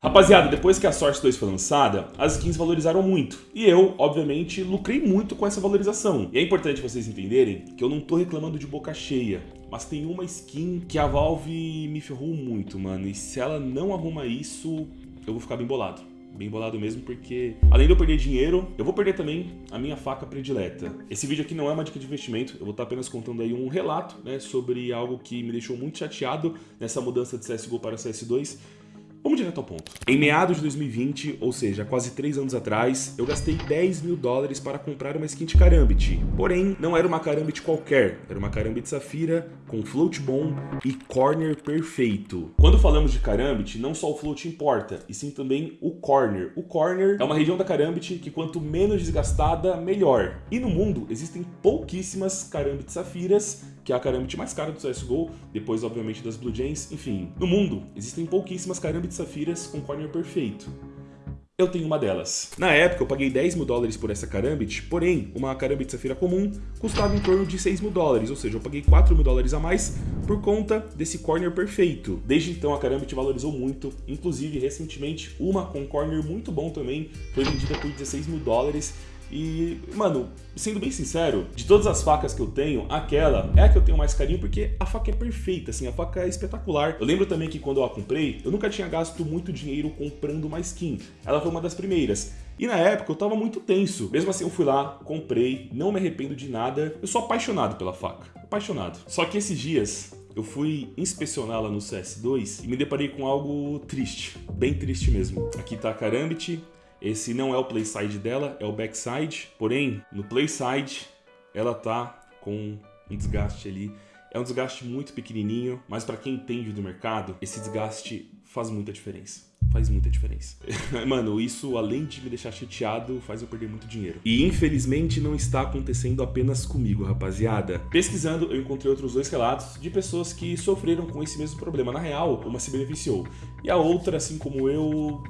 Rapaziada, depois que a Source 2 foi lançada, as skins valorizaram muito. E eu, obviamente, lucrei muito com essa valorização. E é importante vocês entenderem que eu não tô reclamando de boca cheia. Mas tem uma skin que a Valve me ferrou muito, mano. E se ela não arruma isso, eu vou ficar bem bolado bem bolado mesmo, porque além de eu perder dinheiro, eu vou perder também a minha faca predileta. Esse vídeo aqui não é uma dica de investimento, eu vou estar apenas contando aí um relato né, sobre algo que me deixou muito chateado nessa mudança de CSGO para CS2, Vamos direto ao ponto. Em meados de 2020, ou seja, quase 3 anos atrás, eu gastei 10 mil dólares para comprar uma skin de Karambit. Porém, não era uma Karambit qualquer, era uma Karambit Safira com float bom e corner perfeito. Quando falamos de Karambit, não só o float importa, e sim também o corner. O corner é uma região da Karambit que quanto menos desgastada, melhor. E no mundo existem pouquíssimas Karambit Safiras que é a Karambit mais cara do CSGO, depois obviamente das Blue Jays, enfim. No mundo, existem pouquíssimas Karambit Safiras com corner perfeito. Eu tenho uma delas. Na época, eu paguei 10 mil dólares por essa Karambit, porém, uma Karambit Safira comum custava em torno de 6 mil dólares, ou seja, eu paguei 4 mil dólares a mais por conta desse corner perfeito. Desde então, a Karambit valorizou muito, inclusive, recentemente, uma com corner muito bom também, foi vendida por 16 mil dólares, e, mano, sendo bem sincero, de todas as facas que eu tenho, aquela é a que eu tenho mais carinho porque a faca é perfeita, assim, a faca é espetacular. Eu lembro também que quando eu a comprei, eu nunca tinha gasto muito dinheiro comprando uma skin. Ela foi uma das primeiras. E na época eu tava muito tenso. Mesmo assim eu fui lá, comprei, não me arrependo de nada. Eu sou apaixonado pela faca, apaixonado. Só que esses dias eu fui inspecioná-la no CS2 e me deparei com algo triste, bem triste mesmo. Aqui tá a Karambit, esse não é o playside dela, é o backside. Porém, no playside, ela tá com um desgaste ali. É um desgaste muito pequenininho, mas para quem entende do mercado, esse desgaste faz muita diferença. Faz muita diferença. Mano, isso além de me deixar chateado, faz eu perder muito dinheiro. E infelizmente não está acontecendo apenas comigo, rapaziada. Pesquisando, eu encontrei outros dois relatos de pessoas que sofreram com esse mesmo problema. Na real, uma se beneficiou. E a outra, assim como eu,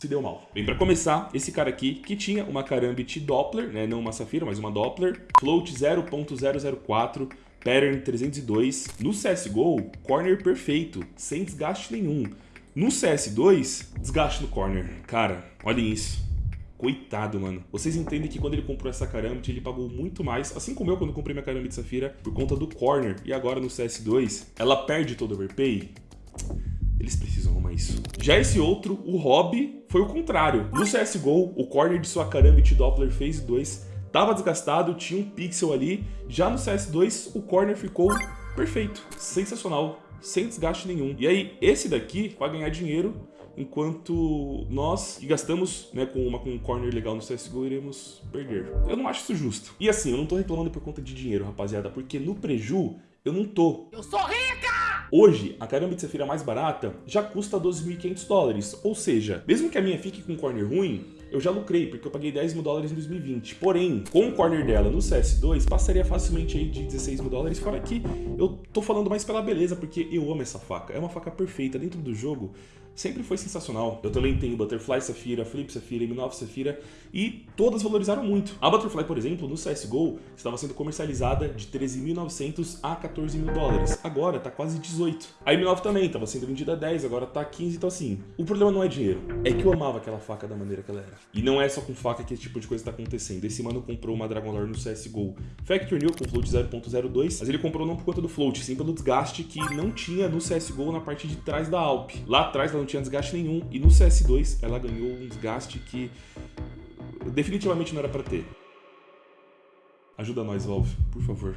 se deu mal. Bem, para começar, esse cara aqui, que tinha uma Karambit Doppler, né, não uma Safira, mas uma Doppler, float 0.004, pattern 302. No CSGO, corner perfeito, sem desgaste nenhum. No CS2, desgaste no corner. Cara, olhem isso. Coitado, mano. Vocês entendem que quando ele comprou essa Karambit, ele pagou muito mais, assim como eu quando comprei minha Karambit Safira, por conta do corner. E agora no CS2, ela perde todo o overpay? Eles precisam arrumar isso. Já esse outro, o Hobby, foi o contrário. No CSGO, o corner de sua Karambit Doppler Phase 2 estava desgastado, tinha um pixel ali. Já no CS2, o corner ficou perfeito, sensacional, sem desgaste nenhum. E aí, esse daqui vai ganhar dinheiro, enquanto nós, que gastamos né, com uma com um corner legal no CSGO, iremos perder. Eu não acho isso justo. E assim, eu não tô reclamando por conta de dinheiro, rapaziada, porque no preju, eu não tô. Eu sou rica! Hoje, a Karambit de Safira mais barata já custa 12.500 dólares, ou seja, mesmo que a minha fique com um corner ruim, eu já lucrei, porque eu paguei 10 mil dólares em 2020. Porém, com o corner dela no CS2, passaria facilmente aí de 16 mil dólares, fora que eu tô falando mais pela beleza, porque eu amo essa faca. É uma faca perfeita dentro do jogo, sempre foi sensacional. Eu também tenho Butterfly Safira, Flip Safira, M9 Safira e todas valorizaram muito. A Butterfly, por exemplo, no CSGO estava sendo comercializada de 13.900 a 14 mil dólares. Agora tá quase 18. A M9 também estava sendo vendida a 10, agora tá 15, então assim, o problema não é dinheiro, é que eu amava aquela faca da maneira que ela era. E não é só com faca que esse tipo de coisa tá acontecendo. Esse mano comprou uma Dragon Lore no CSGO Factory New com float 0.02, mas ele comprou não por conta do float, sim pelo desgaste que não tinha no CSGO na parte de trás da Alp. Lá atrás ela não tinha desgaste nenhum e no CS2 ela ganhou um desgaste que definitivamente não era para ter. Ajuda nós, Valve, por favor.